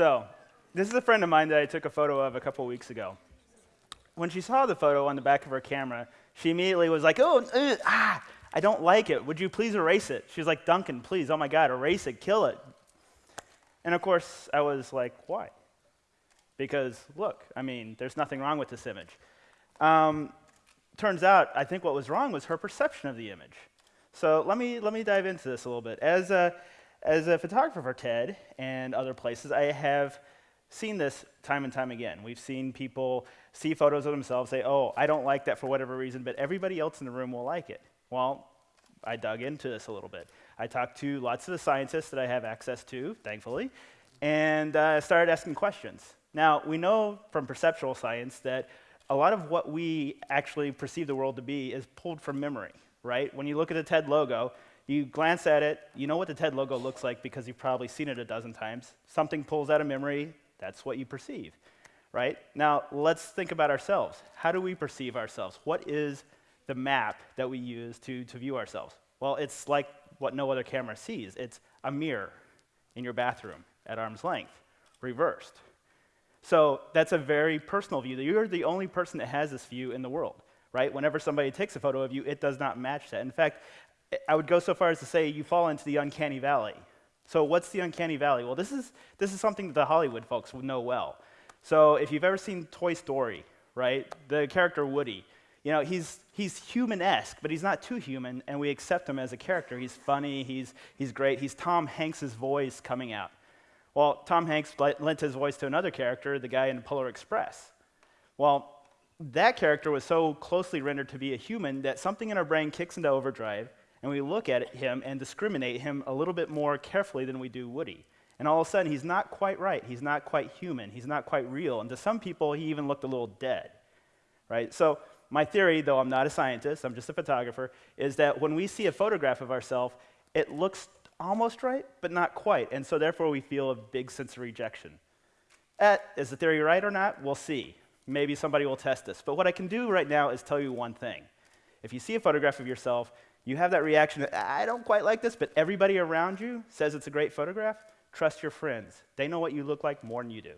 So, this is a friend of mine that I took a photo of a couple weeks ago. When she saw the photo on the back of her camera, she immediately was like, oh, uh, ah, I don't like it. Would you please erase it? She was like, Duncan, please, oh my God, erase it, kill it. And of course, I was like, why? Because look, I mean, there's nothing wrong with this image. Um, turns out, I think what was wrong was her perception of the image. So let me, let me dive into this a little bit. As a, as a photographer for TED and other places, I have seen this time and time again. We've seen people see photos of themselves, say, oh, I don't like that for whatever reason, but everybody else in the room will like it. Well, I dug into this a little bit. I talked to lots of the scientists that I have access to, thankfully, and uh, started asking questions. Now, we know from perceptual science that a lot of what we actually perceive the world to be is pulled from memory, right? When you look at the TED logo, you glance at it, you know what the TED logo looks like because you've probably seen it a dozen times. Something pulls out of memory, that's what you perceive, right? Now, let's think about ourselves. How do we perceive ourselves? What is the map that we use to, to view ourselves? Well, it's like what no other camera sees. It's a mirror in your bathroom at arm's length, reversed. So that's a very personal view. You're the only person that has this view in the world, right? Whenever somebody takes a photo of you, it does not match that. In fact, I would go so far as to say you fall into the uncanny valley. So what's the uncanny valley? Well, this is, this is something that the Hollywood folks would know well. So if you've ever seen Toy Story, right, the character Woody, you know, he's, he's human-esque, but he's not too human, and we accept him as a character. He's funny, he's, he's great. He's Tom Hanks' voice coming out. Well, Tom Hanks lent his voice to another character, the guy in Polar Express. Well, that character was so closely rendered to be a human that something in our brain kicks into overdrive, and we look at him and discriminate him a little bit more carefully than we do Woody. And all of a sudden, he's not quite right. He's not quite human. He's not quite real. And to some people, he even looked a little dead. Right? So, my theory, though I'm not a scientist, I'm just a photographer, is that when we see a photograph of ourselves, it looks almost right, but not quite. And so, therefore, we feel a big sense of rejection. Uh, is the theory right or not? We'll see. Maybe somebody will test this. But what I can do right now is tell you one thing. If you see a photograph of yourself you have that reaction, I don't quite like this, but everybody around you says it's a great photograph, trust your friends. They know what you look like more than you do.